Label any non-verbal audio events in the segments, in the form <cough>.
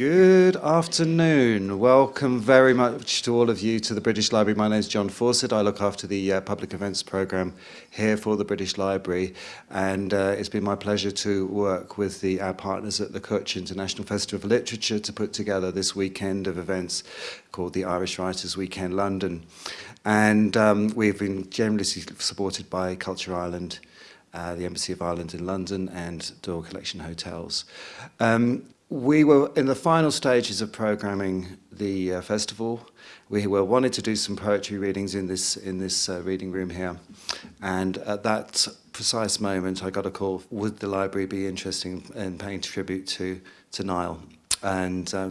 Good afternoon. Welcome very much to all of you to the British Library. My name is John Fawcett. I look after the uh, public events programme here for the British Library and uh, it's been my pleasure to work with the, our partners at the Cúirt International Festival of Literature to put together this weekend of events called the Irish Writers Weekend London. And um, we've been generously supported by Culture Ireland, uh, the Embassy of Ireland in London and Doyle Collection Hotels. Um, we were in the final stages of programming the uh, festival. We were wanted to do some poetry readings in this in this uh, reading room here, and at that precise moment, I got a call: Would the library be interested in paying tribute to to Niall? And uh,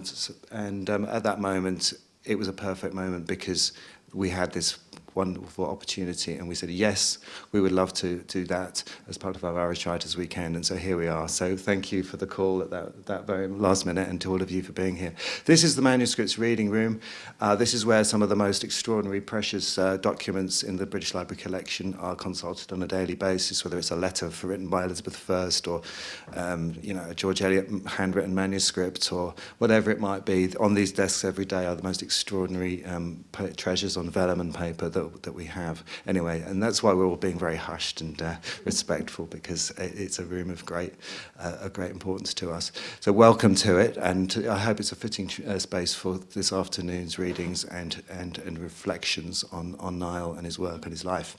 and um, at that moment, it was a perfect moment because we had this wonderful opportunity. And we said yes we would love to do that as part of our Irish Writers Weekend. And so here we are. So thank you for the call at that, that very last minute and to all of you for being here. This is the manuscripts reading room. Uh, this is where some of the most extraordinary precious uh, documents in the British Library collection are consulted on a daily basis whether it's a letter written by Elizabeth I or um, you know a George Eliot handwritten manuscript or whatever it might be. On these desks every day are the most extraordinary um, treasures on vellum and paper that that, that we have. Anyway, and that's why we're all being very hushed and uh, respectful because it's a room of great, uh, a great importance to us. So welcome to it, and I hope it's a fitting uh, space for this afternoon's readings and and and reflections on on Niall and his work and his life.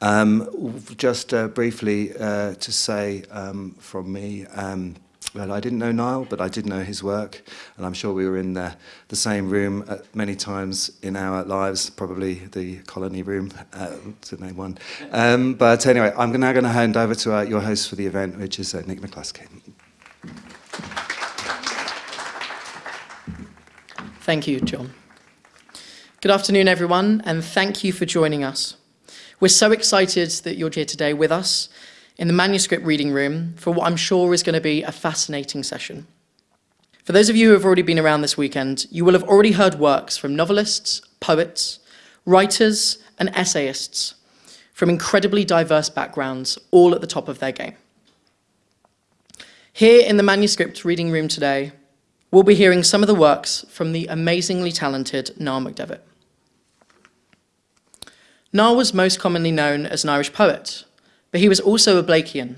Um, just uh, briefly uh, to say um, from me. um, well, I didn't know Niall, but I did know his work, and I'm sure we were in the, the same room at many times in our lives, probably the colony room, uh, to name one. Um, but anyway, I'm now going to hand over to uh, your host for the event, which is uh, Nick McCluskey. Thank you, John. Good afternoon, everyone, and thank you for joining us. We're so excited that you're here today with us in the manuscript reading room for what I'm sure is going to be a fascinating session. For those of you who have already been around this weekend, you will have already heard works from novelists, poets, writers and essayists from incredibly diverse backgrounds, all at the top of their game. Here in the manuscript reading room today, we'll be hearing some of the works from the amazingly talented Niall McDevitt. Niall was most commonly known as an Irish poet, but he was also a Blakean,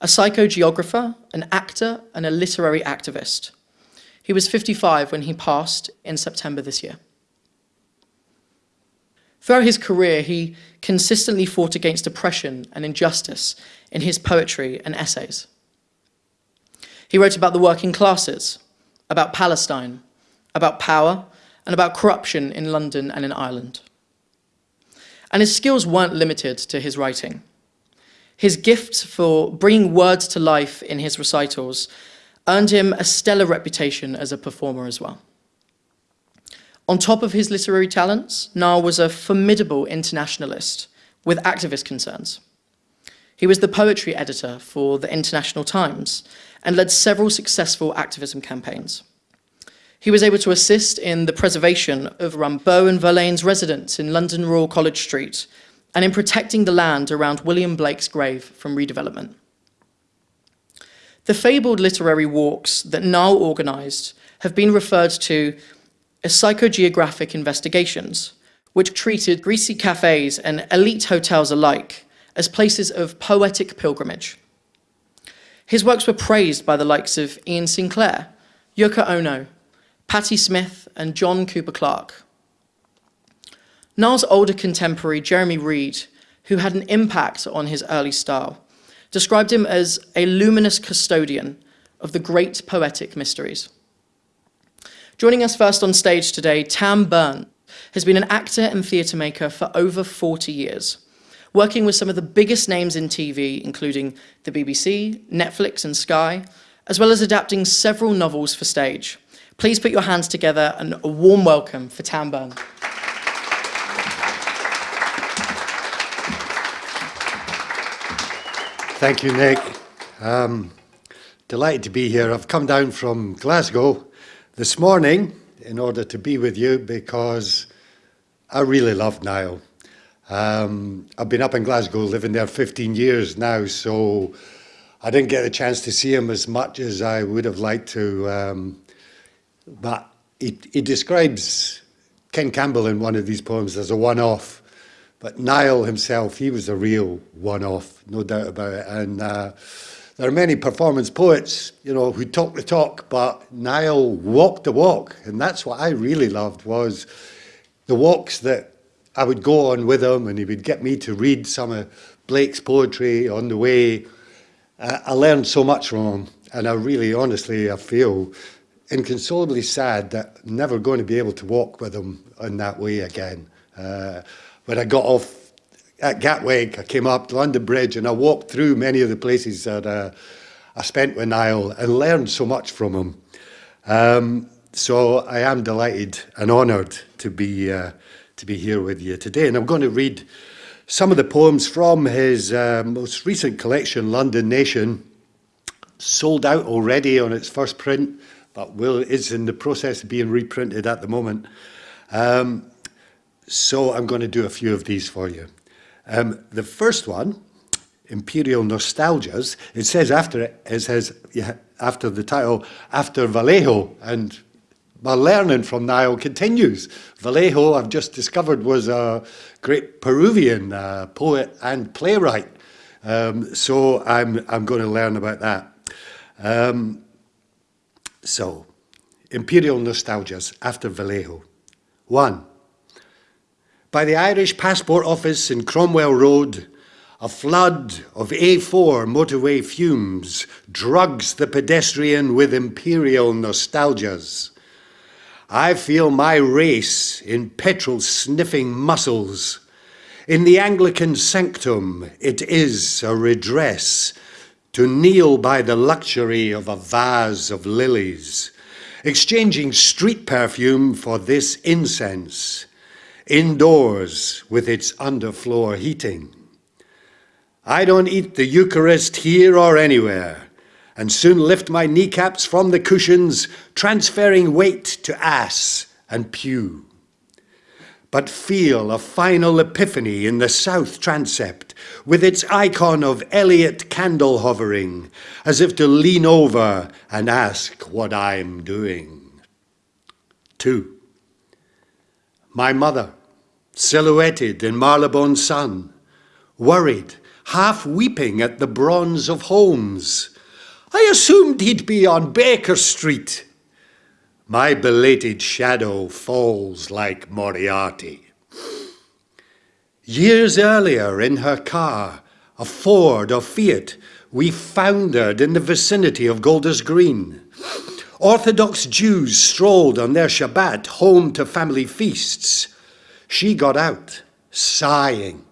a psychogeographer, an actor, and a literary activist. He was 55 when he passed in September this year. Throughout his career, he consistently fought against oppression and injustice in his poetry and essays. He wrote about the working classes, about Palestine, about power, and about corruption in London and in Ireland. And his skills weren't limited to his writing. His gift for bringing words to life in his recitals earned him a stellar reputation as a performer as well. On top of his literary talents, Niall was a formidable internationalist with activist concerns. He was the poetry editor for the International Times and led several successful activism campaigns. He was able to assist in the preservation of Rimbaud and Verlaine's residence in London Royal College Street and in protecting the land around William Blake's grave from redevelopment. The fabled literary walks that Niall organised have been referred to as psychogeographic investigations, which treated greasy cafes and elite hotels alike as places of poetic pilgrimage. His works were praised by the likes of Iain Sinclair, Yoko Ono, Patti Smith and John Cooper Clarke. Niall's older contemporary, Jeremy Reed, who had an impact on his early style, described him as a luminous custodian of the great poetic mysteries. Joining us first on stage today, Tam Burn has been an actor and theatre maker for over 40 years, working with some of the biggest names in TV, including the BBC, Netflix and Sky, as well as adapting several novels for stage. Please put your hands together and a warm welcome for Tam Burn. Thank you, Nick. Um, delighted to be here. I've come down from Glasgow this morning in order to be with you because I really love Niall. Um, I've been up in Glasgow, living there 15 years now, so I didn't get a chance to see him as much as I would have liked to. Um, but he, he describes Ken Campbell in one of these poems as a one-off. But Niall himself, he was a real one-off, no doubt about it. And uh, there are many performance poets, you know, who talk the talk, but Niall walked the walk. And that's what I really loved was the walks that I would go on with him and he would get me to read some of Blake's poetry on the way. Uh, I learned so much from him. And I really, honestly, I feel inconsolably sad that I'm never going to be able to walk with him in that way again. Uh, when I got off at Gatwick, I came up to London Bridge and I walked through many of the places that uh, I spent with Niall and learned so much from him. Um, so I am delighted and honoured to be uh, to be here with you today, and I'm going to read some of the poems from his uh, most recent collection, London Nation, sold out already on its first print, but will is in the process of being reprinted at the moment. Um, so I'm going to do a few of these for you. Um, the first one, Imperial Nostalgias, it says after it, it says yeah, after the title, after Vallejo, and my learning from Niall continues. Vallejo, I've just discovered, was a great Peruvian uh, poet and playwright. Um, so I'm, I'm going to learn about that. Um, so, Imperial Nostalgias after Vallejo. One, by the Irish Passport Office in Cromwell Road, a flood of A4 motorway fumes drugs the pedestrian with imperial nostalgias. I feel my race in petrol-sniffing muscles. In the Anglican sanctum, it is a redress to kneel by the luxury of a vase of lilies, exchanging street perfume for this incense, indoors with its underfloor heating. I don't eat the Eucharist here or anywhere, and soon lift my kneecaps from the cushions, transferring weight to ass and pew. But feel a final epiphany in the south transept, with its icon of Eliot candle hovering, as if to lean over and ask what I'm doing. Two, my mother, silhouetted in Marylebone sun, worried, half weeping at the bronze of Holmes, I assumed he'd be on Baker Street. My belated shadow falls like Moriarty. Years earlier in her car, a Ford or Fiat, we foundered in the vicinity of Golders Green. Orthodox Jews strolled on their Shabbat home to family feasts. She got out, sighing.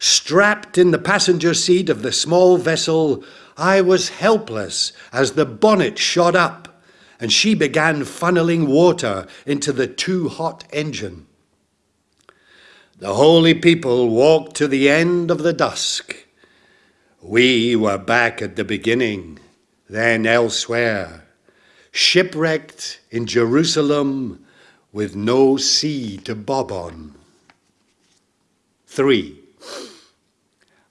Strapped in the passenger seat of the small vessel, I was helpless as the bonnet shot up and she began funneling water into the too hot engine. The holy people walked to the end of the dusk. We were back at the beginning, then elsewhere, shipwrecked in Jerusalem with no sea to bob on. Three.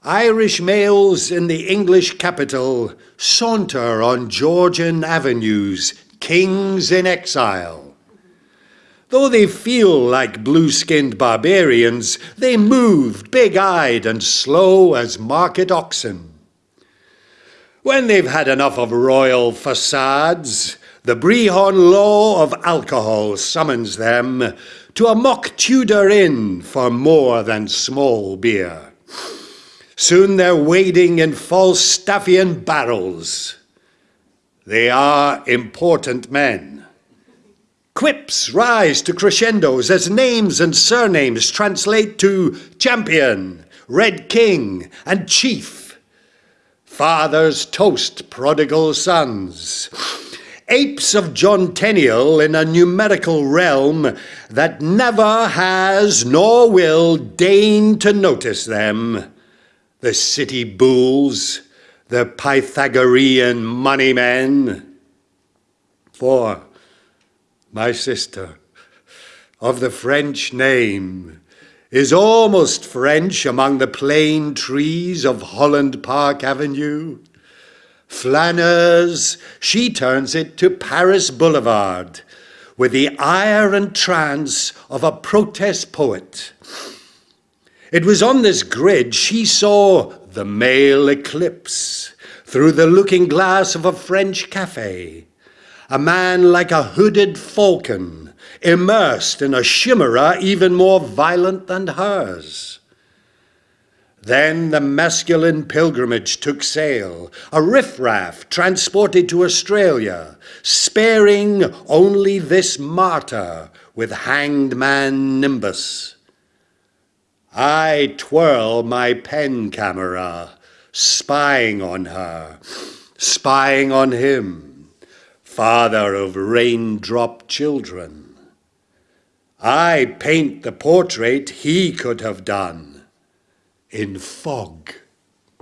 Irish males in the English capital saunter on Georgian avenues, kings in exile. Though they feel like blue-skinned barbarians, they move big-eyed and slow as market oxen. When they've had enough of royal facades, the Brehon law of alcohol summons them to a mock Tudor inn for more than small beer. Soon they're wading in Falstaffian barrels. They are important men. Quips rise to crescendos as names and surnames translate to champion, red king, and chief. Fathers toast prodigal sons. Apes of John Tenniel in a numerical realm that never has nor will deign to notice them the city bulls, the Pythagorean money men. For my sister of the French name is almost French among the plane trees of Holland Park Avenue. Flâneurs, she turns it to Paris Boulevard, with the ire and trance of a protest poet. It was on this grid she saw the male eclipse through the looking glass of a French cafe. A man like a hooded falcon, immersed in a chimera even more violent than hers. Then the masculine pilgrimage took sail, a riffraff transported to Australia, sparing only this martyr with hanged man Nimbus. I twirl my pen camera, spying on her, spying on him, father of raindrop children. I paint the portrait he could have done in fog. <laughs>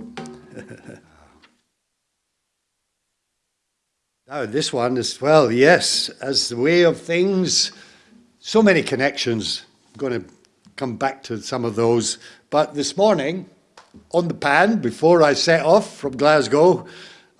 now, this one as well, yes, as the way of things, so many connections. I'm going to come back to some of those. But this morning, on the pan, before I set off from Glasgow,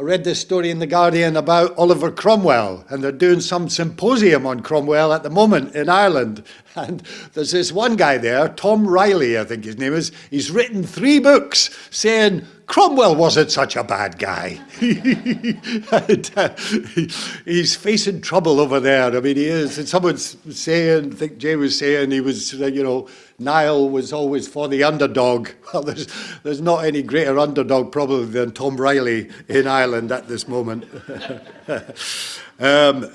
I read this story in The Guardian about Oliver Cromwell, and they're doing some symposium on Cromwell at the moment in Ireland. <laughs> And there's this one guy there, Tom Reilly, I think his name is, he's written three books saying Cromwell wasn't such a bad guy. and, <laughs> uh, he's facing trouble over there. I mean, he is. And someone's saying, I think Jay was saying, he was, uh, you know, Niall was always for the underdog. <laughs> Well, there's, there's not any greater underdog probably than Tom Reilly in Ireland at this moment. <laughs> um,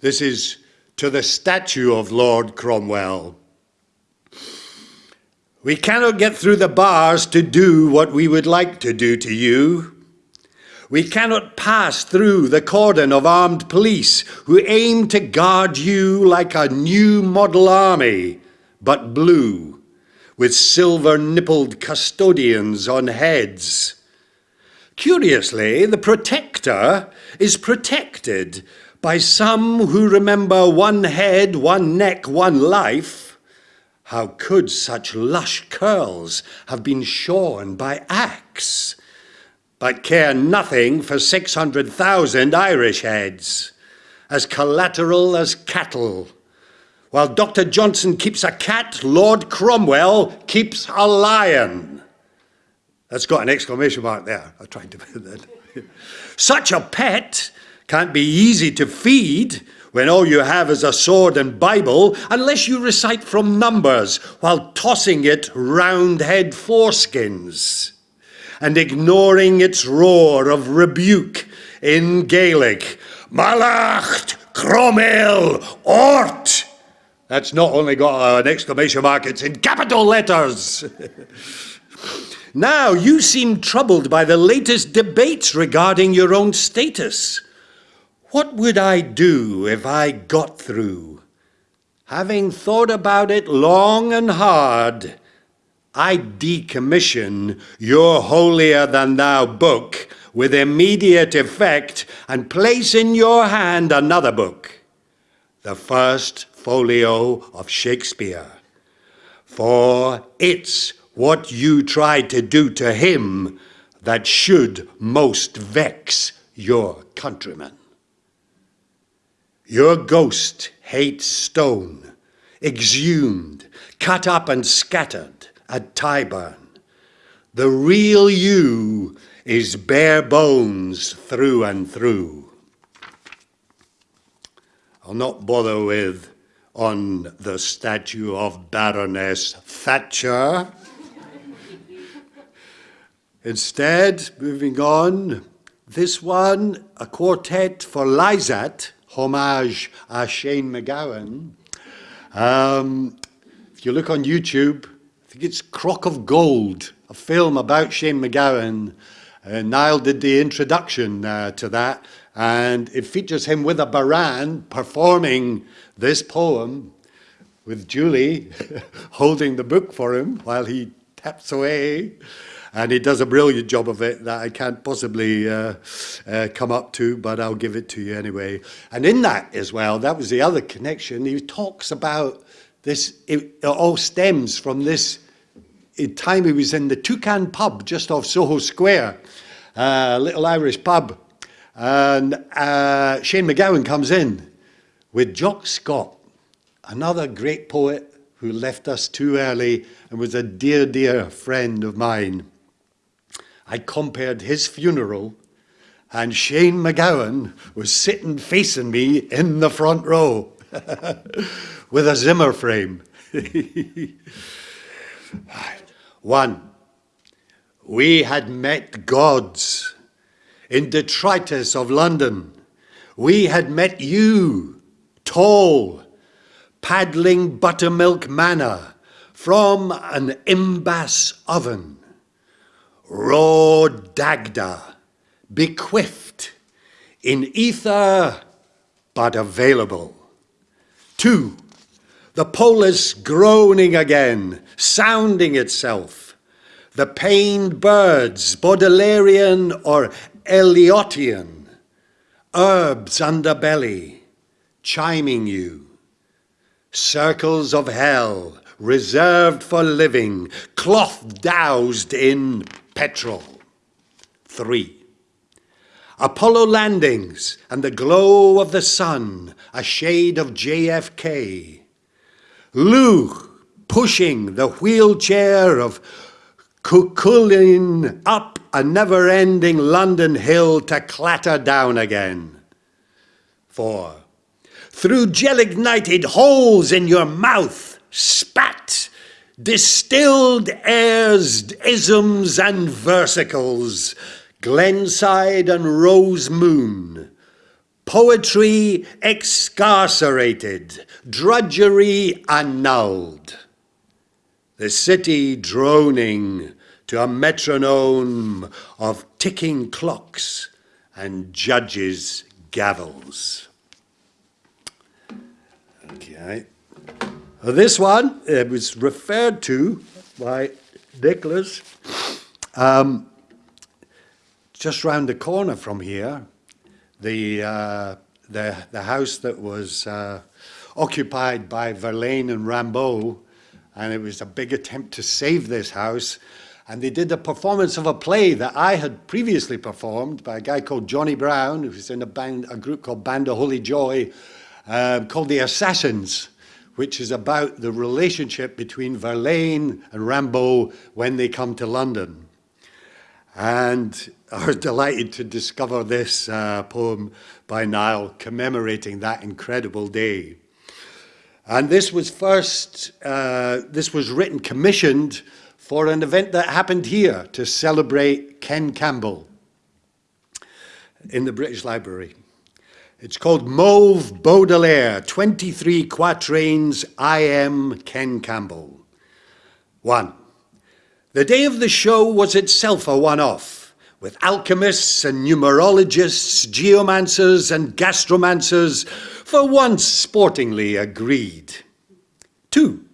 this is to the statue of Lord Cromwell. We cannot get through the bars to do what we would like to do to you. We cannot pass through the cordon of armed police who aim to guard you like a new model army but blue, with silver-nippled custodians on heads. Curiously, the protector is protected by some who remember one head, one neck, one life. How could such lush curls have been shorn by axe, but care nothing for 600,000 Irish heads, as collateral as cattle, while Dr. Johnson keeps a cat, Lord Cromwell keeps a lion. That's got an exclamation mark there. I tried to put that. <laughs> Such a pet can't be easy to feed when all you have is a sword and Bible, unless you recite from Numbers while tossing it round head foreskins and ignoring its roar of rebuke in Gaelic. Mallacht, Cromwell, Ort! That's not only got an exclamation mark, it's in capital letters. <laughs> now, you seem troubled by the latest debates regarding your own status. What would I do if I got through? Having thought about it long and hard, I decommission your holier-than-thou book with immediate effect and place in your hand another book, the first folio of Shakespeare. For it's what you try to do to him that should most vex your countrymen. Your ghost hates stone, exhumed, cut up and scattered at Tyburn. The real you is bare bones through and through. I'll not bother with on the statue of Baroness Thatcher. Instead, moving on, this one, a quartet for Lysat, homage à Shane MacGowan. Um, if you look on YouTube, I think it's Crock of Gold, a film about Shane MacGowan. Uh, Niall did the introduction uh, to that, and it features him with a bodhrán performing this poem with Julie <laughs> holding the book for him while he taps away. And he does a brilliant job of it that I can't possibly uh, uh, come up to, but I'll give it to you anyway. And in that as well, that was the other connection. He talks about this, it, it all stems from this time he was in the Toucan pub just off Soho Square, a uh, little Irish pub. And uh, Shane MacGowan comes in with Jock Scott, another great poet who left us too early and was a dear, dear friend of mine. I compared his funeral and Shane MacGowan was sitting facing me in the front row <laughs> with a Zimmer frame. <laughs> One, we had met gods in detritus of London. We had met you, tall, paddling buttermilk manna from an imbas oven, raw dagda, bequeathed in ether but available. Two, the polis groaning again, sounding itself. The pained birds, Baudelarian or Eliotian, herbs underbelly, chiming you circles of hell reserved for living, cloth doused in petrol. Three. Apollo landings and the glow of the sun, a shade of JFK. Luke pushing the wheelchair of Cuchulainn up a never-ending London hill to clatter down again. Four through gel-ignited holes in your mouth, spat, distilled airs, isms and versicles, Glenside and Rose Moon, poetry excarcerated, drudgery annulled. The city droning to a metronome of ticking clocks and judges' gavels. Okay. This one it was referred to by Nicholas um, just round the corner from here. The, uh, the, the house that was uh, occupied by Verlaine and Rimbaud, and it was a big attempt to save this house. And they did a performance of a play that I had previously performed by a guy called Johnny Brown, who was in a, band, a group called Band of Holy Joy, um, called The Assassins, which is about the relationship between Verlaine and Rimbaud when they come to London. And <laughs> I was delighted to discover this uh, poem by Niall commemorating that incredible day. And this was first, uh, this was written, commissioned for an event that happened here to celebrate Ken Campbell in the British Library. It's called Mauve Baudelaire, 23 quatrains, I am Ken Campbell. One, the day of the show was itself a one-off, with alchemists and numerologists, geomancers and gastromancers for once sportingly agreed. Two,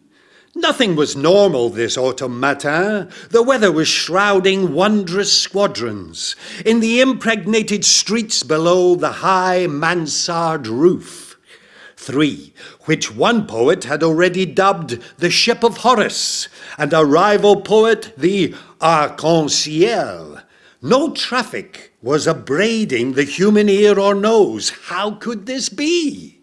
Nothing was normal this autumn matin. The weather was shrouding wondrous squadrons in the impregnated streets below the high mansard roof. Three, which one poet had already dubbed the ship of Horace, and a rival poet the arc-en-ciel. No traffic was abrading the human ear or nose. How could this be?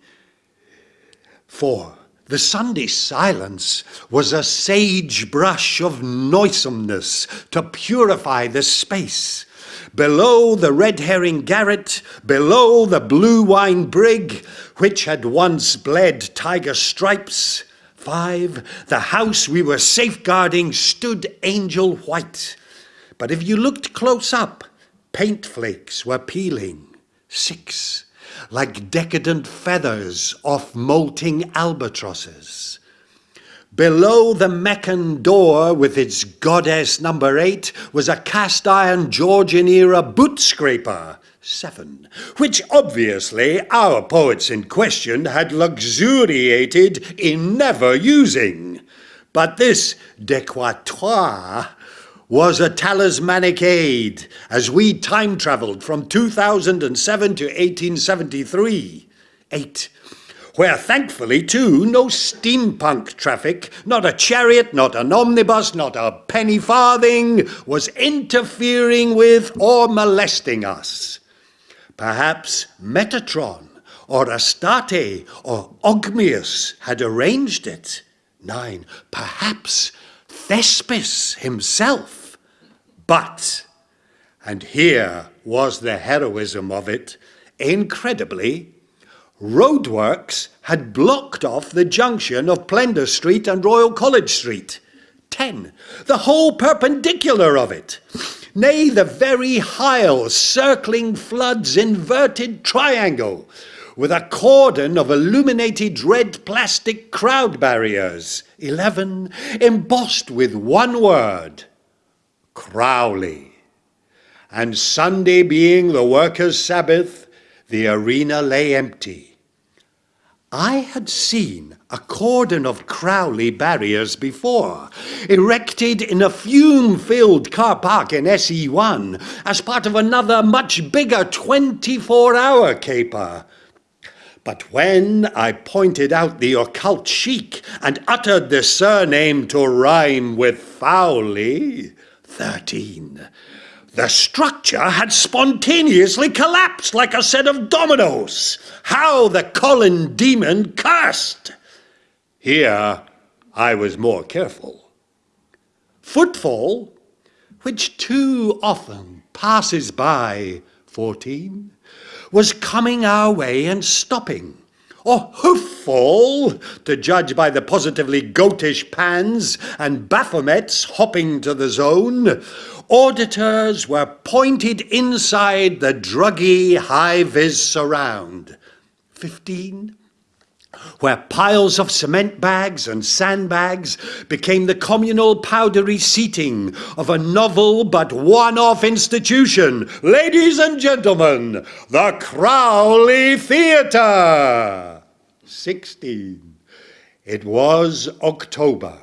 Four, the Sunday silence was a sagebrush of noisomeness to purify the space. Below the red herring garret, below the blue wine brig, which had once bled tiger stripes, five, the house we were safeguarding stood angel white. But if you looked close up, paint flakes were peeling. Six, like decadent feathers off molting albatrosses. Below the Meccan door with its goddess number eight was a cast iron Georgian era boot scraper, seven, which obviously our poets in question had luxuriated in never using. But this décrottoir was a talismanic aid as we time traveled from 2007 to 1873. Eight, where thankfully too no steampunk traffic, not a chariot, not an omnibus, not a penny farthing was interfering with or molesting us. Perhaps Metatron or Astarte or Ogmius had arranged it. Nine, perhaps Thespis himself. But, and here was the heroism of it, incredibly, roadworks had blocked off the junction of Plender Street and Royal College Street. Ten, the whole perpendicular of it. Nay, the very Hyle circling flood's inverted triangle, with a cordon of illuminated red plastic crowd barriers. Eleven, embossed with one word, Crowley. And Sunday being the workers' Sabbath, the arena lay empty. I had seen a cordon of Crowley barriers before, erected in a fume-filled car park in SE1 as part of another much bigger 24-hour caper. But when I pointed out the occult chic and uttered the surname to rhyme with Fowley, 13, the structure had spontaneously collapsed like a set of dominoes. How the Colin demon cursed! Here I was more careful. Footfall, which too often passes by, 14, was coming our way and stopping. Or hooffall, to judge by the positively goatish pans and Baphomets hopping to the zone, auditors were pointed inside the druggy high-vis surround. Fifteen, where piles of cement bags and sandbags became the communal powdery seating of a novel but one-off institution. Ladies and gentlemen, the Crowley Theatre! 16. It was October.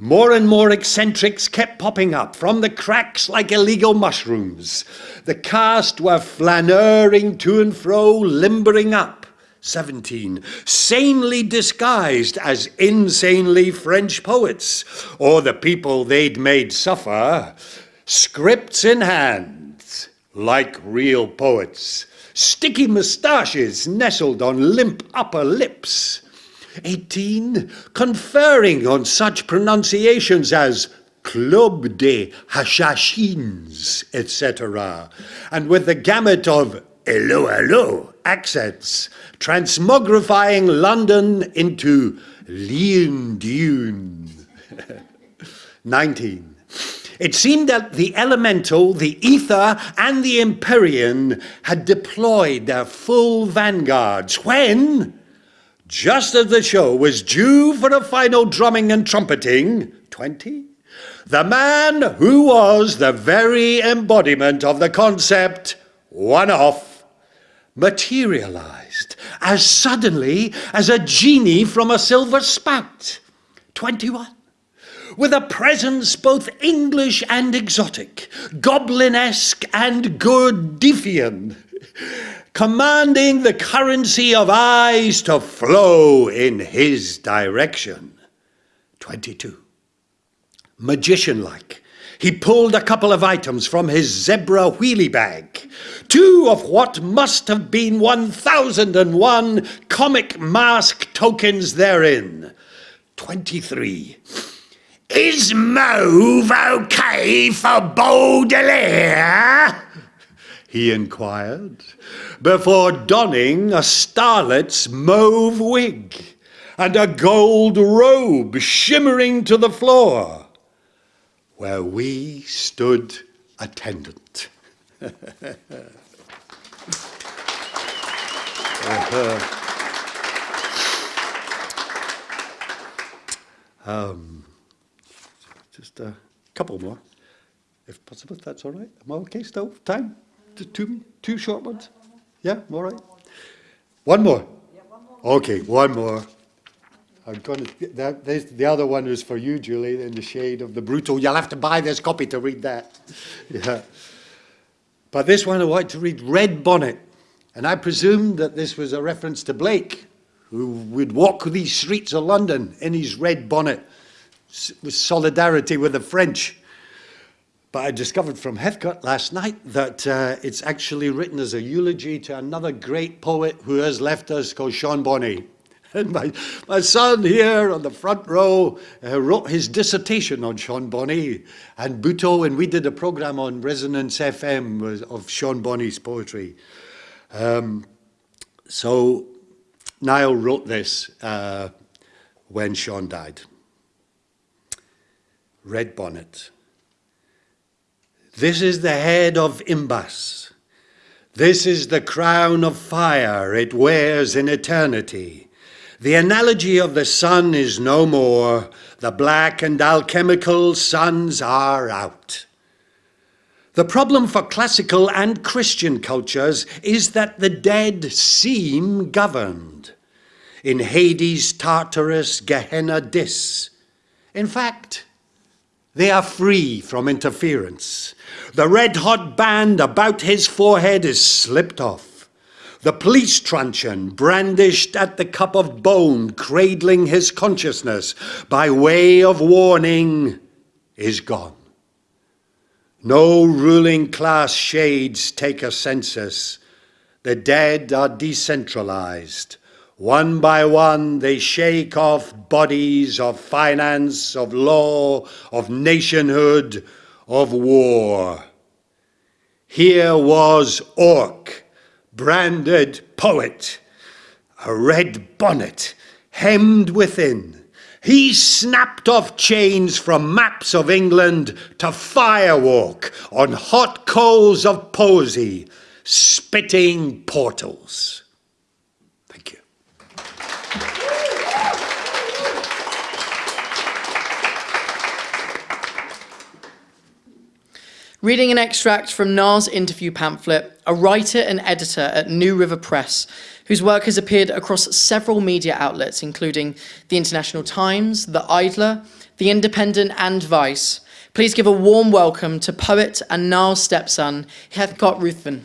More and more eccentrics kept popping up from the cracks like illegal mushrooms. The cast were flaneuring to and fro, limbering up. 17. Sanely disguised as insanely French poets, or the people they'd made suffer, scripts in hand, like real poets, sticky moustaches nestled on limp upper lips. 18. Conferring on such pronunciations as Club de Hashashins, etc., and with the gamut of hello, hello accents, transmogrifying London into Leon Dune. <laughs> 19. It seemed that the elemental, the ether, and the empyrean had deployed their full vanguards when, just as the show was due for a final drumming and trumpeting, 20, the man who was the very embodiment of the concept, one off, materialized as suddenly as a genie from a silver spout. 21 with a presence both English and exotic, goblinesque and Gurdjieffian, commanding the currency of eyes to flow in his direction. 22. Magician-like, he pulled a couple of items from his zebra wheelie bag, two of what must have been 1001 comic mask tokens therein. 23. Is mauve okay for Baudelaire? He inquired, before donning a starlet's mauve wig and a gold robe shimmering to the floor, where we stood attendant. um, just a couple more, if possible, if that's all right. Am I okay still? Time? Two, two short ones? Yeah, all right. One more? Okay, one more. I'm going to, that, the other one is for you, Julie, in the shade of the brutal. You'll have to buy this copy to read that. <laughs> Yeah. But this one I want to read Red Bonnet. And I presume that this was a reference to Blake, who would walk these streets of London in his red bonnet with solidarity with the French. But I discovered from Heathcote last night that uh, it's actually written as a eulogy to another great poet who has left us called Sean Bonney. And <laughs> my, my son here on the front row uh, wrote his dissertation on Sean Bonney and Buto, and we did a program on Resonance FM of Sean Bonney's poetry. Um, so Niall wrote this uh, when Sean died. Red bonnet. This is the head of Imbas. This is the crown of fire it wears in eternity. The analogy of the sun is no more. The black and alchemical suns are out. The problem for classical and Christian cultures is that the dead seem governed. In Hades, Tartarus, Gehenna, Dis. In fact, they are free from interference. The red hot band about his forehead is slipped off. The police truncheon brandished at the cup of bone, cradling his consciousness by way of warning, is gone. No ruling class shades take a census. The dead are decentralized. One by one, they shake off bodies of finance, of law, of nationhood, of war. Here was Orc, branded poet, a red bonnet, hemmed within. He snapped off chains from maps of England to firewalk on hot coals of poesy, spitting portals. Reading an extract from Niall's interview pamphlet, a writer and editor at New River Press, whose work has appeared across several media outlets, including the International Times, The Idler, The Independent, and Vice. Please give a warm welcome to poet and Niall's stepson, Heathcote Ruthven.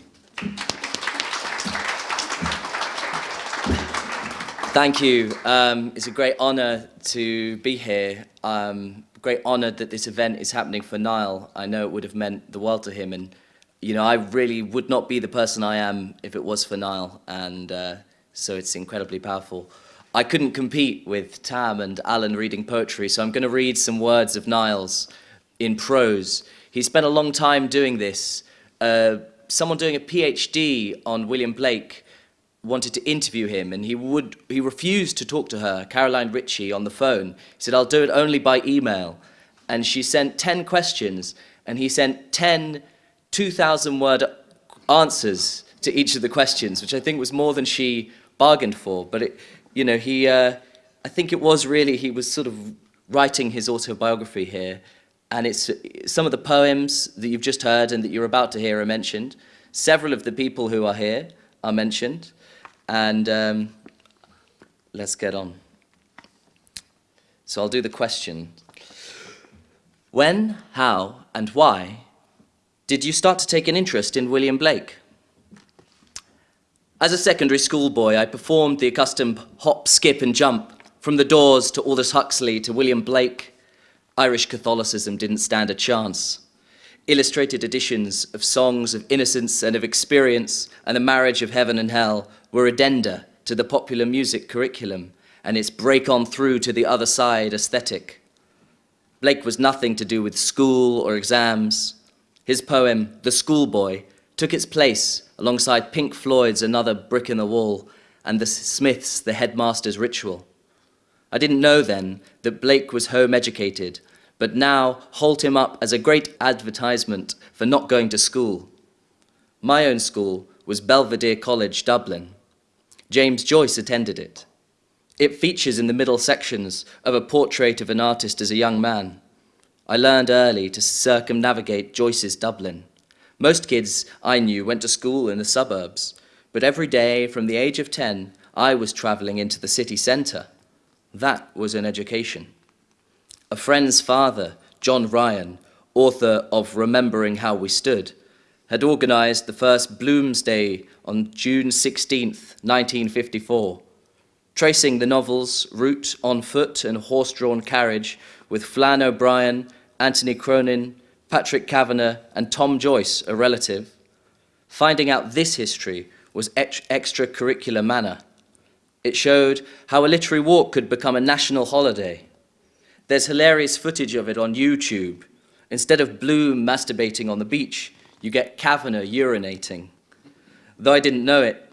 Thank you. Um, it's a great honour to be here. Um, great honour that this event is happening for Niall. I know it would have meant the world to him, and you know I really would not be the person I am if it was for Niall, and uh, so it's incredibly powerful. I couldn't compete with Tam and Alan reading poetry, so I'm going to read some words of Niall's in prose. He spent a long time doing this. Uh, someone doing a PhD on William Blake wanted to interview him and he would he refused to talk to her Caroline Ritchie on the phone. He said I'll do it only by email. And she sent 10 questions and he sent 10 2000 word answers to each of the questions which I think was more than she bargained for. But it you know he uh, I think it was really he was sort of writing his autobiography here and it's some of the poems that you've just heard and that you're about to hear are mentioned. Several of the people who are here are mentioned and um, let's get on. So I'll do the question. When, how, and why did you start to take an interest in William Blake? As a secondary school boy, I performed the accustomed hop, skip, and jump from the doors to Aldous Huxley to William Blake. Irish Catholicism didn't stand a chance. Illustrated editions of songs of innocence and of experience and the marriage of heaven and hell were addenda to the popular music curriculum and its break on through to the other side aesthetic. Blake was nothing to do with school or exams. His poem, The Schoolboy, took its place alongside Pink Floyd's Another Brick in the Wall and the Smiths' The Headmaster's Ritual. I didn't know then that Blake was home educated, but now hold him up as a great advertisement for not going to school. My own school was Belvedere College, Dublin. James Joyce attended it. It features in the middle sections of a portrait of an artist as a young man. I learned early to circumnavigate Joyce's Dublin. Most kids I knew went to school in the suburbs, but every day from the age of 10, I was travelling into the city centre. That was an education. A friend's father, John Ryan, author of Remembering How We Stood, had organised the first Bloomsday on June 16, 1954, tracing the novel's route on foot and horse-drawn carriage with Flann O'Brien, Anthony Cronin, Patrick Kavanagh, and Tom Joyce, a relative. Finding out this history was ex extracurricular manner. It showed how a literary walk could become a national holiday. There's hilarious footage of it on YouTube. Instead of Bloom masturbating on the beach, you get Kavanagh urinating. Though I didn't know it,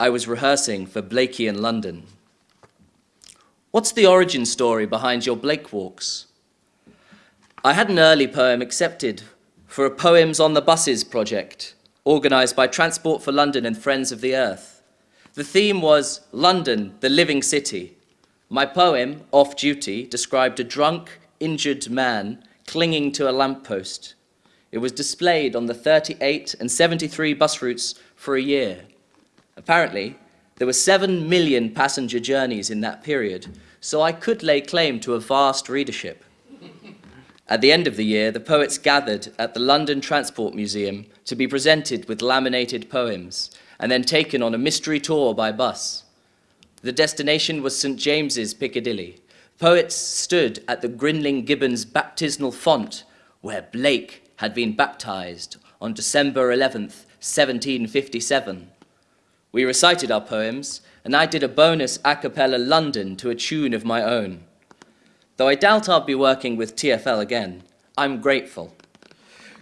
I was rehearsing for Blakey in London. What's the origin story behind your Blake walks? I had an early poem accepted for a Poems on the Buses project, organised by Transport for London and Friends of the Earth. The theme was London, the living city. My poem, Off Duty, described a drunk, injured man clinging to a lamppost. It was displayed on the 38 and 73 bus routes for a year. Apparently, there were 7 million passenger journeys in that period, so I could lay claim to a vast readership. At the end of the year, the poets gathered at the London Transport Museum to be presented with laminated poems and then taken on a mystery tour by bus. The destination was St. James's, Piccadilly. Poets stood at the Grinling Gibbons baptismal font where Blake had been baptized on December 11th, 1757. We recited our poems, and I did a bonus a cappella London to a tune of my own. Though I doubt I'll be working with TFL again, I'm grateful.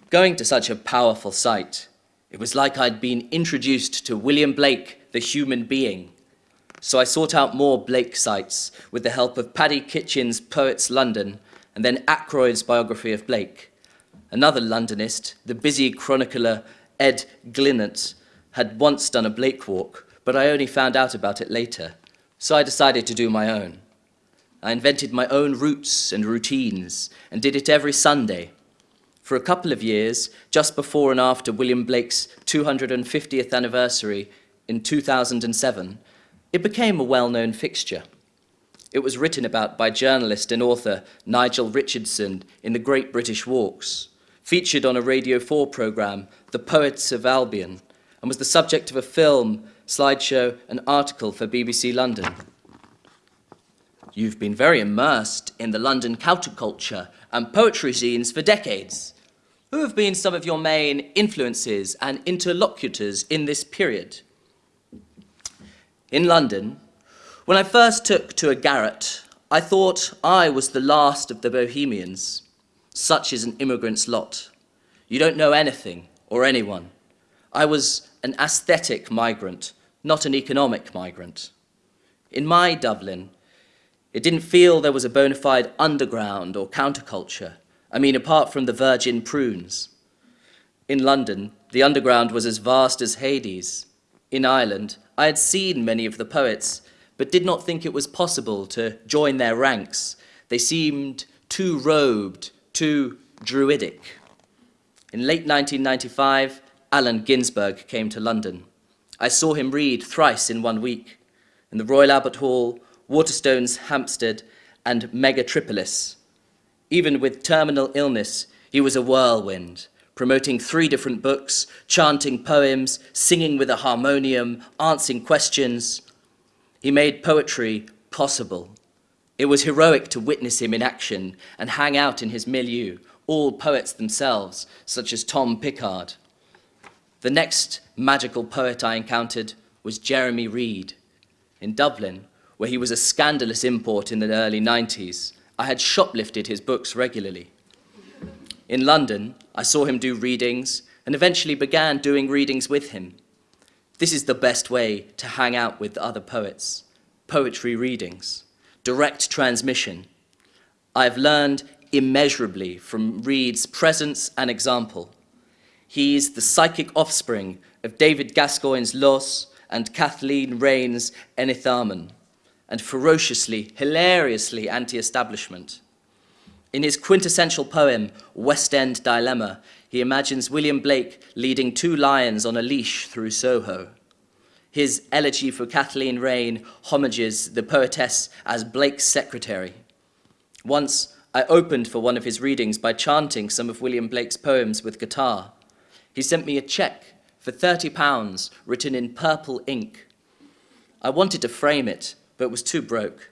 Going to such a powerful site, it was like I'd been introduced to William Blake, the human being. So I sought out more Blake sites with the help of Paddy Kitchen's Poets London and then Ackroyd's biography of Blake. Another Londonist, the busy chronicler Ed Glinert, had once done a Blake walk, but I only found out about it later. So I decided to do my own. I invented my own routes and routines and did it every Sunday. For a couple of years, just before and after William Blake's 250th anniversary in 2007, it became a well-known fixture. It was written about by journalist and author Nigel Richardson in The Great British Walks, featured on a Radio 4 programme, The Poets of Albion, and was the subject of a film, slideshow, and article for BBC London. You've been very immersed in the London counterculture and poetry scenes for decades. Who have been some of your main influences and interlocutors in this period? In London, when I first took to a garret, I thought I was the last of the bohemians. Such is an immigrant's lot. You don't know anything or anyone. I was an aesthetic migrant, not an economic migrant. In my Dublin, it didn't feel there was a bona fide underground or counterculture. I mean, apart from the virgin prunes. In London, the underground was as vast as Hades. In Ireland, I had seen many of the poets, but did not think it was possible to join their ranks. They seemed too robed, too druidic. In late 1995, Allen Ginsberg came to London. I saw him read thrice in one week, in the Royal Albert Hall, Waterstones Hampstead, and Megatripolis. Even with terminal illness, he was a whirlwind, promoting three different books, chanting poems, singing with a harmonium, answering questions. He made poetry possible. It was heroic to witness him in action and hang out in his milieu, all poets themselves, such as Tom Pickard. The next magical poet I encountered was Jeremy Reed. In Dublin, where he was a scandalous import in the early 90s, I had shoplifted his books regularly. In London, I saw him do readings and eventually began doing readings with him. This is the best way to hang out with other poets. Poetry readings, direct transmission. I've learned immeasurably from Reed's presence and example. He's the psychic offspring of David Gascoyne's Los and Kathleen Raine's Enitharmon and ferociously, hilariously anti-establishment. In his quintessential poem, West End Dilemma, he imagines William Blake leading two lions on a leash through Soho. His elegy for Kathleen Raine homages the poetess as Blake's secretary. Once, I opened for one of his readings by chanting some of William Blake's poems with guitar. He sent me a check for 30 pounds written in purple ink. I wanted to frame it, but was too broke.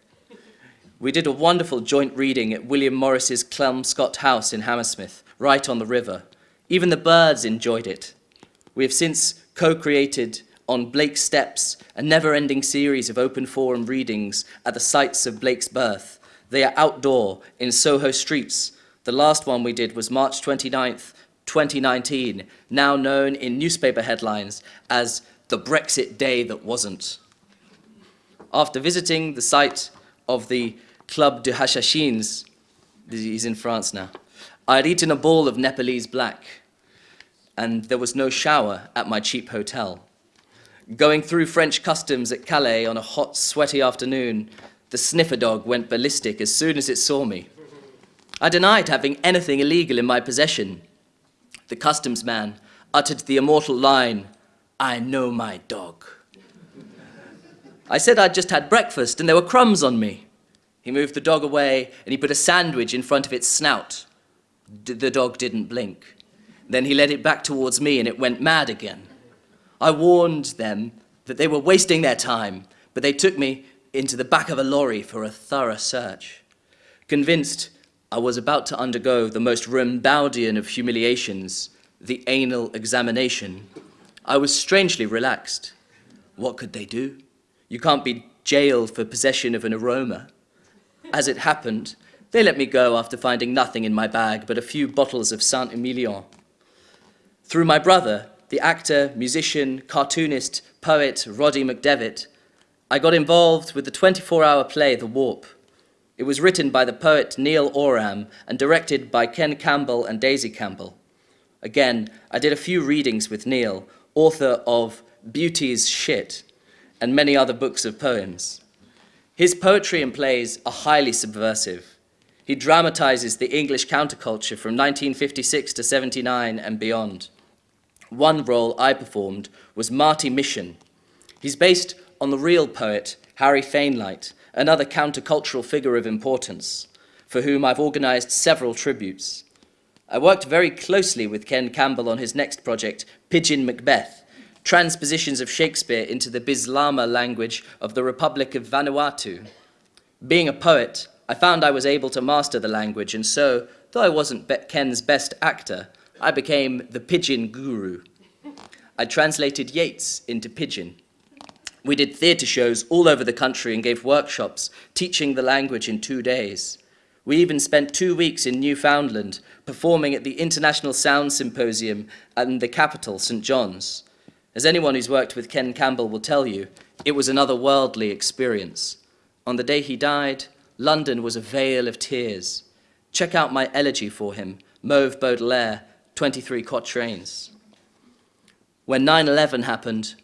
We did a wonderful joint reading at William Morris's Kelmscott House in Hammersmith, right on the river. Even the birds enjoyed it. We have since co-created on Blake's Steps a never-ending series of open forum readings at the sites of Blake's birth. They are outdoor in Soho streets. The last one we did was March 29th, 2019, now known in newspaper headlines as the Brexit day that wasn't. After visiting the site of the Club des Hachichins, he's in France now, I had eaten a bowl of Nepalese black, and there was no shower at my cheap hotel. Going through French customs at Calais on a hot, sweaty afternoon, the sniffer dog went ballistic as soon as it saw me. I denied having anything illegal in my possession. The customs man uttered the immortal line, I know my dog. I said I'd just had breakfast and there were crumbs on me. He moved the dog away and he put a sandwich in front of its snout. D the dog didn't blink. Then he led it back towards me and it went mad again. I warned them that they were wasting their time, but they took me into the back of a lorry for a thorough search. Convinced I was about to undergo the most Rimbaudian of humiliations, the anal examination, I was strangely relaxed. What could they do? You can't be jailed for possession of an aroma. As it happened, they let me go after finding nothing in my bag but a few bottles of Saint-Emilion. Through my brother, the actor, musician, cartoonist, poet Roddy McDevitt, I got involved with the 24-hour play The Warp. It was written by the poet Neil Oram and directed by Ken Campbell and Daisy Campbell. Again, I did a few readings with Neil, author of Beauty's Shit and many other books of poems. His poetry and plays are highly subversive. He dramatizes the English counterculture from 1956 to 79 and beyond. One role I performed was Marty Mission. He's based on the real poet Harry Fainlight, another countercultural figure of importance, for whom I've organized several tributes. I worked very closely with Ken Campbell on his next project, Pidgin Macbeth, transpositions of Shakespeare into the Bislama language of the Republic of Vanuatu. Being a poet, I found I was able to master the language, and so, though I wasn't Ken's best actor, I became the Pidgin guru. I translated Yeats into Pidgin. We did theatre shows all over the country and gave workshops teaching the language in two days. We even spent two weeks in Newfoundland performing at the International Sound Symposium in the capital, St. John's. As anyone who's worked with Ken Campbell will tell you, it was another worldly experience. On the day he died, London was a vale of tears. Check out my elegy for him, Mauve Baudelaire, 23 quatrains. When 9-11 happened,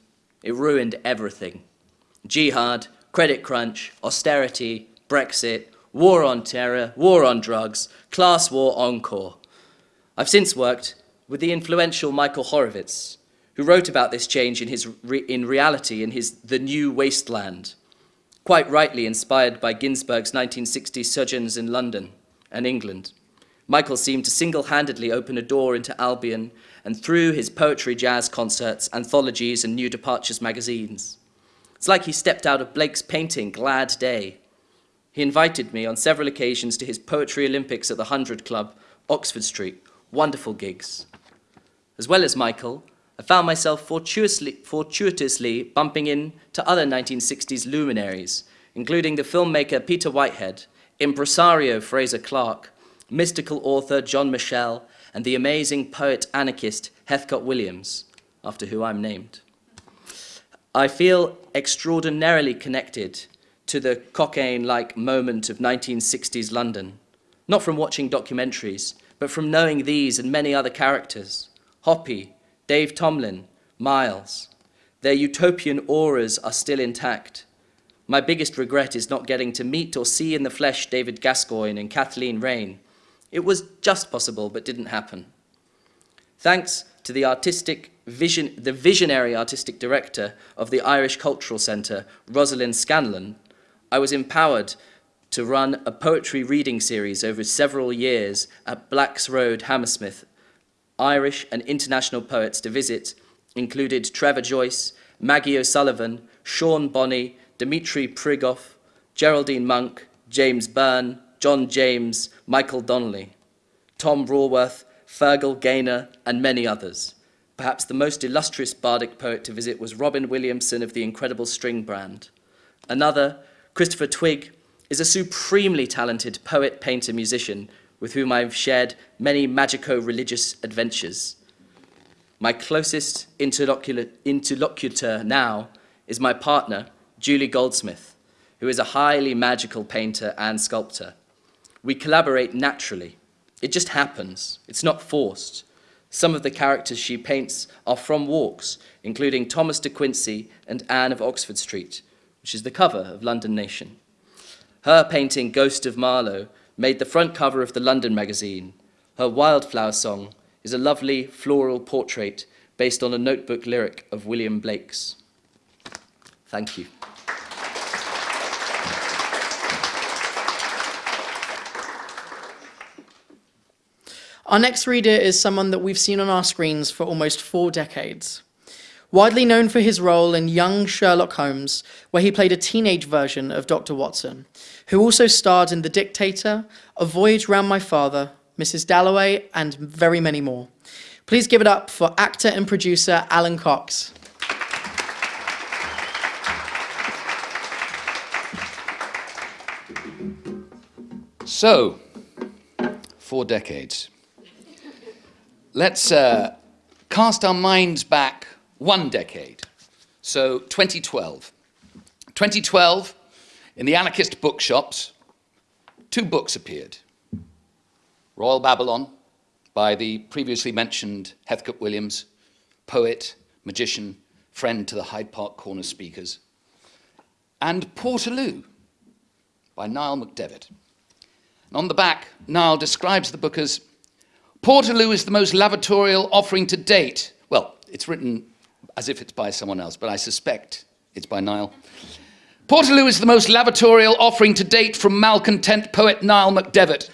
it ruined everything. Jihad, credit crunch, austerity, Brexit, war on terror, war on drugs, class war encore. I've since worked with the influential Michael Horowitz, who wrote about this change in, his re in reality in his The New Wasteland, quite rightly inspired by Ginsberg's 1960s sojourns in London and England. Michael seemed to single-handedly open a door into Albion and through his poetry jazz concerts, anthologies and New Departures magazines. It's like he stepped out of Blake's painting, Glad Day. He invited me on several occasions to his Poetry Olympics at the Hundred Club, Oxford Street. Wonderful gigs. As well as Michael, I found myself fortuitously, fortuitously bumping into other 1960s luminaries, including the filmmaker Peter Whitehead, impresario Fraser Clark, mystical author John Michell, and the amazing poet-anarchist Heathcote Williams, after who I'm named. I feel extraordinarily connected to the cocaine-like moment of 1960s London, not from watching documentaries, but from knowing these and many other characters, Hoppy, Dave Tomlin, Miles. Their utopian auras are still intact. My biggest regret is not getting to meet or see in the flesh David Gascoyne and Kathleen Raine. It was just possible, but didn't happen. Thanks to the artistic vision, the visionary artistic director of the Irish Cultural Centre, Rosalind Scanlon, I was empowered to run a poetry reading series over several years at Blacks Road, Hammersmith, Irish and international poets to visit included Trevor Joyce, Maggie O'Sullivan, Sean Bonney, Dmitri Prigov, Geraldine Monk, James Byrne, John James, Michael Donnelly, Tom Raworth, Fergal Gaynor, and many others. Perhaps the most illustrious bardic poet to visit was Robin Williamson of the Incredible String Band. Another, Christopher Twigg, is a supremely talented poet, painter, musician with whom I've shared many magico-religious adventures. My closest interlocutor now is my partner, Julie Goldsmith, who is a highly magical painter and sculptor. We collaborate naturally. It just happens. It's not forced. Some of the characters she paints are from walks, including Thomas de Quincey and Anne of Oxford Street, which is the cover of London Nation. Her painting, Ghost of Marlowe, made the front cover of the London magazine. Her Wildflower Song is a lovely floral portrait based on a notebook lyric of William Blake's. Thank you. Our next reader is someone that we've seen on our screens for almost four decades. Widely known for his role in Young Sherlock Holmes, where he played a teenage version of Dr. Watson, who also starred in The Dictator, A Voyage Round My Father, Mrs. Dalloway, and very many more. Please give it up for actor and producer Alan Cox. So, four decades. Let's uh, cast our minds back one decade. So, 2012. 2012, in the anarchist bookshops, two books appeared Royal Babylon by the previously mentioned Heathcote Williams, poet, magician, friend to the Hyde Park Corner speakers, and Portaloo by Niall McDevitt. And on the back, Niall describes the book as Portaloo is the most lavatorial offering to date. Well, it's written as if it's by someone else, but I suspect it's by Niall. Portaloo is the most lavatorial offering to date from malcontent poet Niall McDevitt.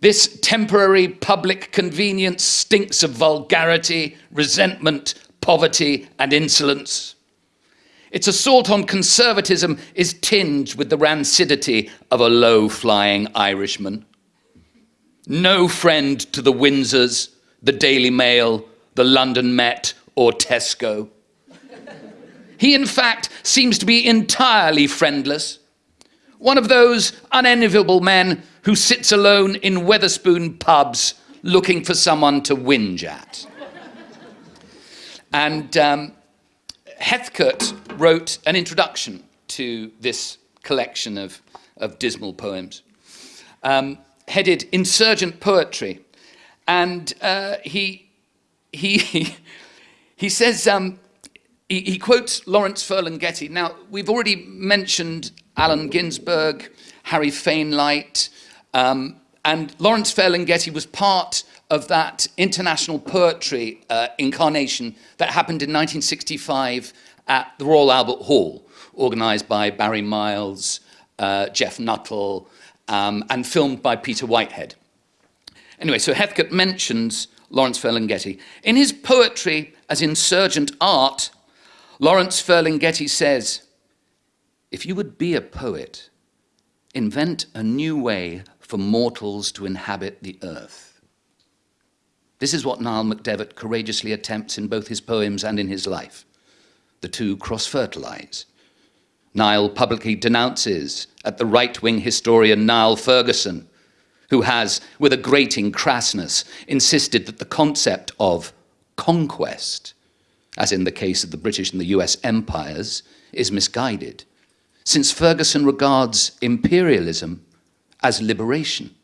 This temporary public convenience stinks of vulgarity, resentment, poverty, and insolence. Its assault on conservatism is tinged with the rancidity of a low flying Irishman. No friend to the Windsors, the Daily Mail, the London Met, or Tesco. He, in fact, seems to be entirely friendless. One of those unenviable men who sits alone in Wetherspoon pubs looking for someone to whinge at. And um, Heathcote wrote an introduction to this collection of, of dismal poems, um, headed Insurgent Poetry. And uh, he, he, <laughs> he says, um, he, he, quotes Lawrence Ferlinghetti. Now, we've already mentioned Allen Ginsberg, Harry Fainlight, um, and Lawrence Ferlinghetti was part of that international poetry uh, incarnation that happened in 1965 at the Royal Albert Hall, organised by Barry Miles, uh, Jeff Nuttall, um, and filmed by Peter Whitehead. Anyway, so Heathcote mentions Lawrence Ferlinghetti. In his poetry as insurgent art, Lawrence Ferlinghetti says, if you would be a poet, invent a new way for mortals to inhabit the earth. This is what Niall McDevitt courageously attempts in both his poems and in his life. The two cross-fertilize. Niall publicly denounces at the right-wing historian Niall Ferguson, who has, with a grating crassness, insisted that the concept of conquest, as in the case of the British and the US empires, is misguided, since Ferguson regards imperialism as liberation.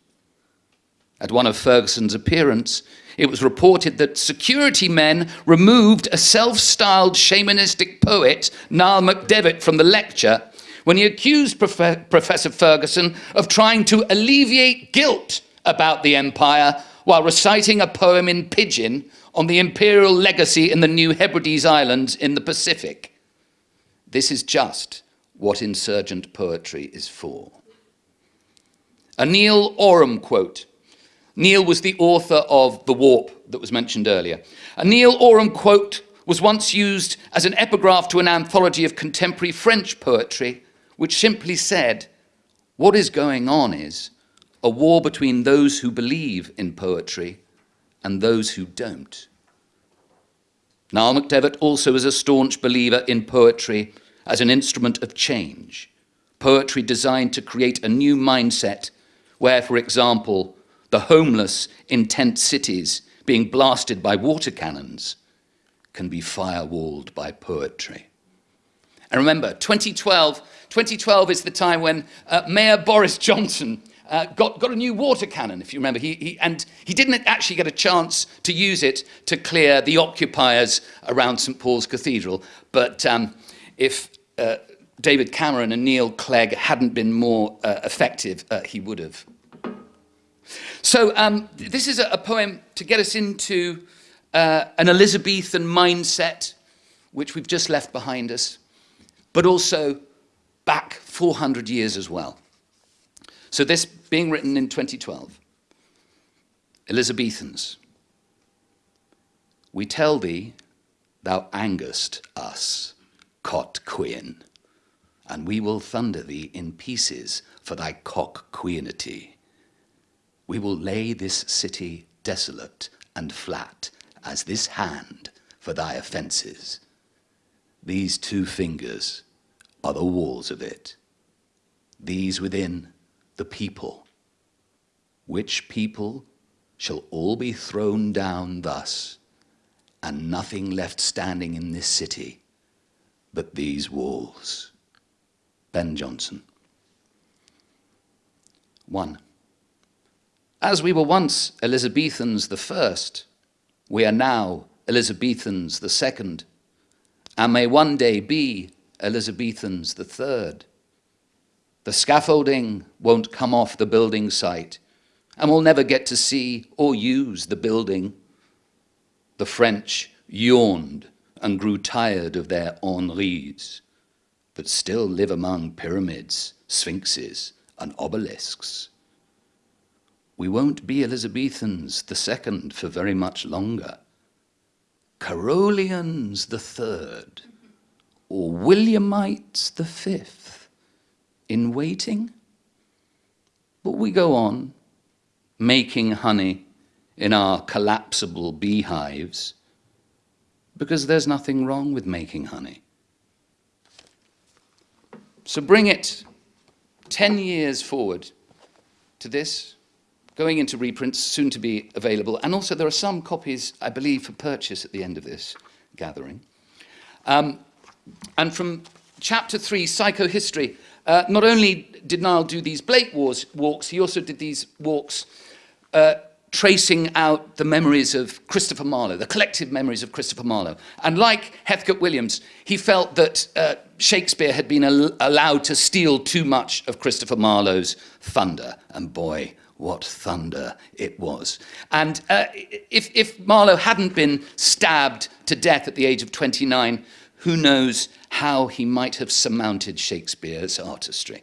At one of Ferguson's appearance, it was reported that security men removed a self-styled shamanistic poet, Niall McDevitt, from the lecture when he accused Prof Professor Ferguson of trying to alleviate guilt about the empire while reciting a poem in Pidgin on the imperial legacy in the New Hebrides Islands in the Pacific. This is just what insurgent poetry is for. A Neil Oram quote. Neil was the author of The Warp that was mentioned earlier. A Neil Oram quote was once used as an epigraph to an anthology of contemporary French poetry which simply said, what is going on is a war between those who believe in poetry and those who don't. Niall McDevitt also is a staunch believer in poetry as an instrument of change, poetry designed to create a new mindset where, for example, the homeless in tent cities being blasted by water cannons can be firewalled by poetry. And remember, 2012, 2012 is the time when uh, Mayor Boris Johnson uh, got, got a new water cannon, if you remember. He, he, and he didn't actually get a chance to use it to clear the occupiers around St Paul's Cathedral. But um, if uh, David Cameron and Neil Clegg hadn't been more uh, effective, uh, he would have. So um, this is a, a, poem to get us into uh, an Elizabethan mindset, which we've just left behind us, but also back 400 years as well. So this being written in 2012, Elizabethans, we tell thee, thou angest us, cot queen, and we will thunder thee in pieces for thy cock queenity. We will lay this city desolate and flat as this hand for thy offences. These two fingers are the walls of it. These within the people. Which people shall all be thrown down thus, and nothing left standing in this city but these walls. Ben Jonson. 1. As we were once Elizabethans the first, we are now Elizabethans the second, and may one day be Elizabethans the third. The scaffolding won't come off the building site, and we'll never get to see or use the building. The French yawned and grew tired of their Henris, but still live among pyramids, sphinxes, and obelisks. We won't be Elizabethans the second for very much longer. Carolians the third, or Williamite the fifth, in waiting? But we go on, making honey in our collapsible beehives, because there's nothing wrong with making honey. So bring it 10 years forward to this going into reprints, soon to be available. And also there are some copies, I believe, for purchase at the end of this gathering. Um, and from chapter three, psychohistory, uh, not only did Niall do these Blake wars, walks, he also did these walks uh, tracing out the memories of Christopher Marlowe, the collective memories of Christopher Marlowe. And like Heathcote Williams, he felt that uh, Shakespeare had been al allowed to steal too much of Christopher Marlowe's thunder. And boy, what thunder it was. And uh, if, if Marlowe hadn't been stabbed to death at the age of 29, who knows how he might have surmounted Shakespeare's artistry.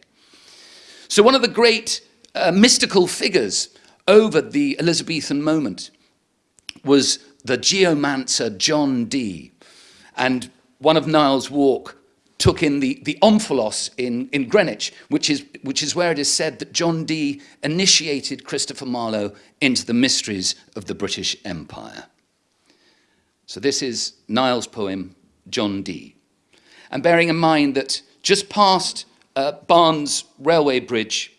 So one of the great uh, mystical figures over the Elizabethan moment was the geomancer John Dee. And one of Niall's walk took in the, the omphalos in, in Greenwich, which is, which is where it is said that John Dee initiated Christopher Marlowe into the mysteries of the British Empire. So this is Niall's poem, John Dee. And bearing in mind that just past uh, Barnes Railway Bridge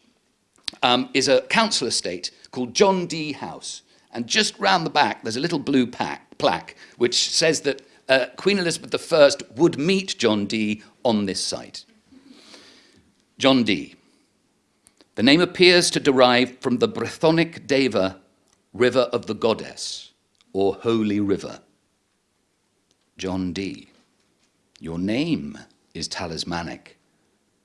um, is a council estate called John Dee House. And just round the back, there's a little blue pack, plaque which says that uh, Queen Elizabeth I would meet John Dee on this site. John Dee. The name appears to derive from the Brythonic Deva, river of the goddess, or holy river. John Dee. Your name is talismanic,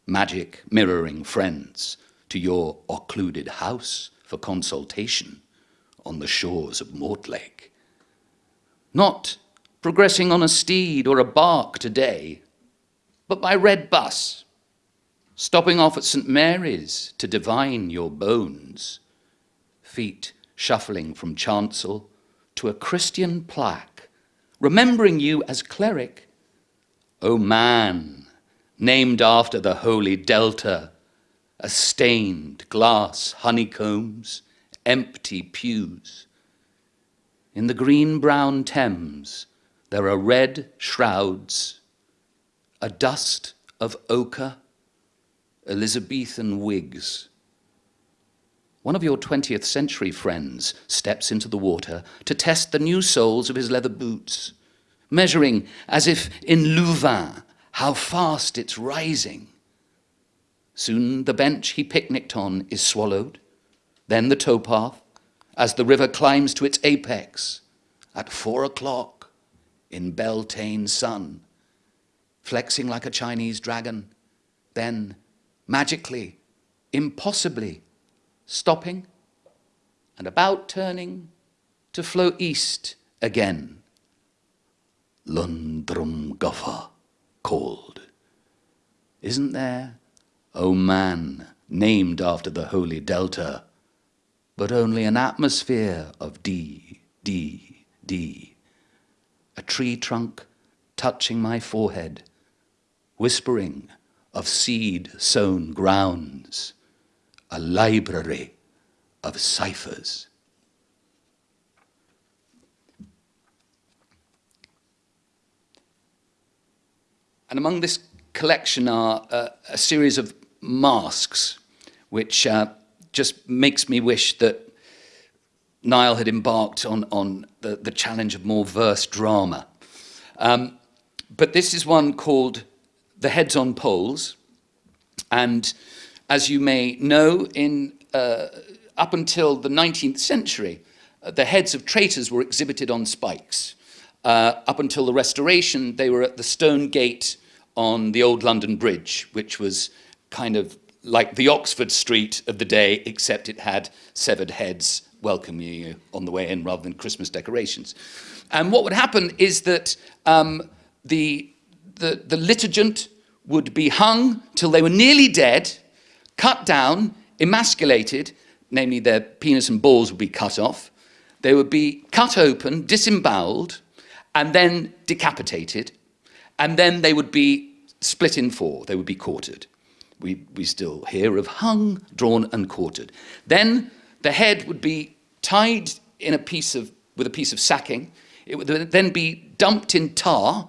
magic mirroring friends to your occluded house for consultation on the shores of Mortlake. Not progressing on a steed or a bark today, but by red bus, stopping off at St. Mary's to divine your bones, feet shuffling from chancel to a Christian plaque, remembering you as cleric, O man, named after the holy delta, a stained glass honeycombs, empty pews, In the green-brown Thames, there are red shrouds, a dust of ochre, Elizabethan wigs. One of your 20th century friends steps into the water to test the new soles of his leather boots, measuring as if in Louvain how fast it's rising. Soon the bench he picnicked on is swallowed, then the towpath, as the river climbs to its apex at four o'clock in Beltane sun, flexing like a Chinese dragon, then magically, impossibly, stopping and about turning to flow east again. Lundrum Guffer called. Isn't there, O man, named after the holy delta, but only an atmosphere of D, D, D, a tree trunk touching my forehead, whispering of seed-sown grounds, a library of ciphers. And among this collection are uh, a series of masks, which uh, just makes me wish that Niall had embarked on, on the, the challenge of more verse drama. Um, but this is one called The Heads on Poles. And as you may know, in, uh, up until the 19th century, uh, the heads of traitors were exhibited on spikes. Uh, up until the Restoration, they were at the stone gate on the old London Bridge, which was kind of like the Oxford Street of the day, except it had severed heads welcoming you on the way in rather than Christmas decorations. And what would happen is that um, the, the, the litigant would be hung till they were nearly dead, cut down, emasculated, namely their penis and balls would be cut off, they would be cut open, disemboweled, and then decapitated, and then they would be split in four, they would be quartered. We, we still hear of hung, drawn, and quartered. Then the head would be tied in a piece of, with a piece of sacking. It would then be dumped in tar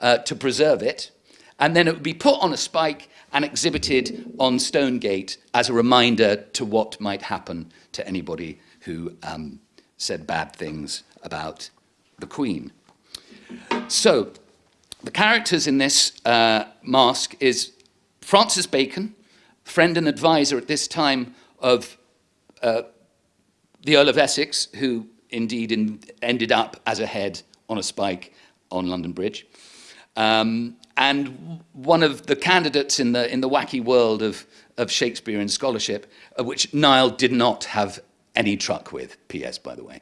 uh, to preserve it, and then it would be put on a spike and exhibited on Stonegate as a reminder to what might happen to anybody who um, said bad things about the Queen. So, the characters in this uh, is Francis Bacon, friend and advisor at this time of uh, the Earl of Essex, who indeed in, ended up as a head on a spike on London Bridge. Um, and one of the candidates in the, in the wacky world of, of Shakespearean scholarship, uh, which Niall did not have any truck with, P.S. by the way.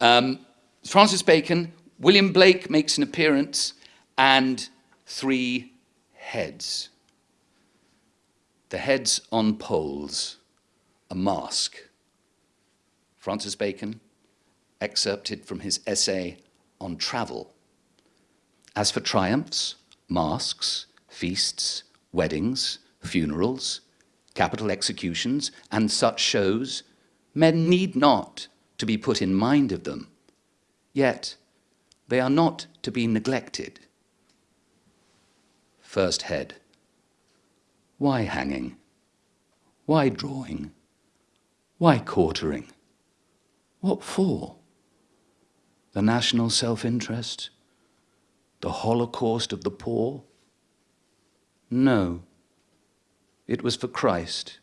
Um, Francis Bacon, William Blake makes an appearance, and three heads. The heads on poles, a mask. Francis Bacon, excerpted from his essay on travel. As for triumphs, masks, feasts, weddings, funerals, capital executions, and such shows, men need not to be put in mind of them, yet they are not to be neglected. First head. Why hanging? Why drawing? Why quartering? What for? The national self-interest? The holocaust of the poor? No. It was for Christ.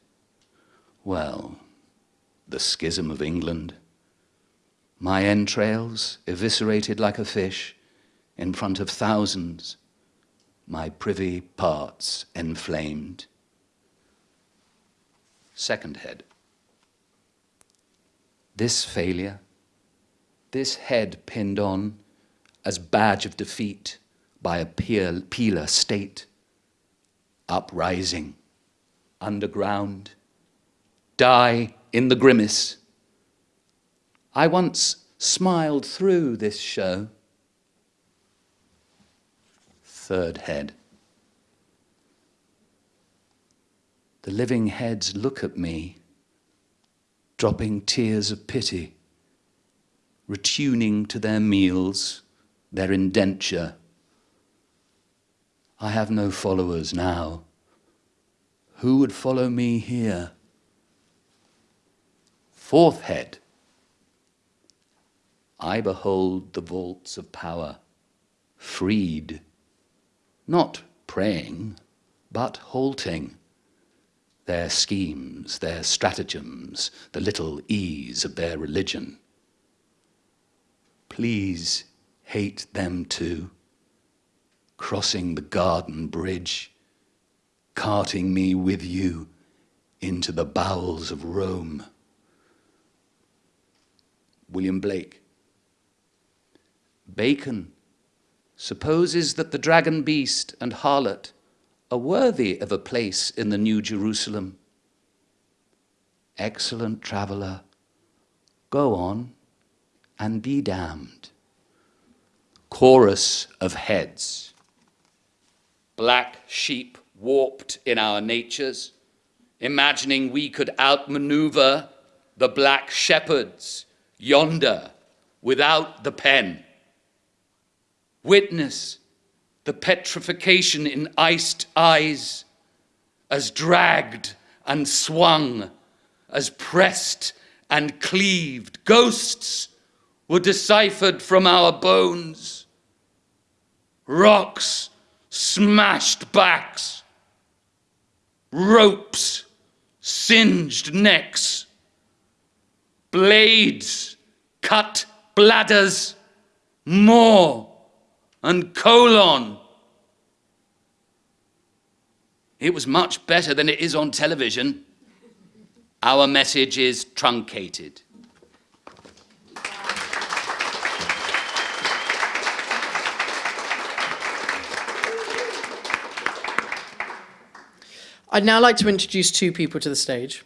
Well, the schism of England. My entrails eviscerated like a fish in front of thousands my privy parts enflamed. Second head. This failure, this head pinned on as badge of defeat by a peeler state, uprising, underground, die in the grimace. I once smiled through this show third head. The living heads look at me, dropping tears of pity, retuning to their meals, their indenture. I have no followers now. Who would follow me here? Fourth head. I behold the vaults of power, freed, not praying, but halting. Their schemes, their stratagems, the little ease of their religion. Please hate them too, crossing the garden bridge, carting me with you into the bowels of Rome. William Blake. Bacon supposes that the dragon beast and harlot are worthy of a place in the New Jerusalem. Excellent traveller, go on and be damned. Chorus of heads. Black sheep warped in our natures, imagining we could outmaneuver the black shepherds yonder without the pen. Witness the petrification in iced eyes as dragged and swung, as pressed and cleaved. Ghosts were deciphered from our bones. Rocks smashed backs, ropes singed necks, blades cut bladders, more and colon. It was much better than it is on television. Our message is truncated. I'd now like to introduce two people to the stage.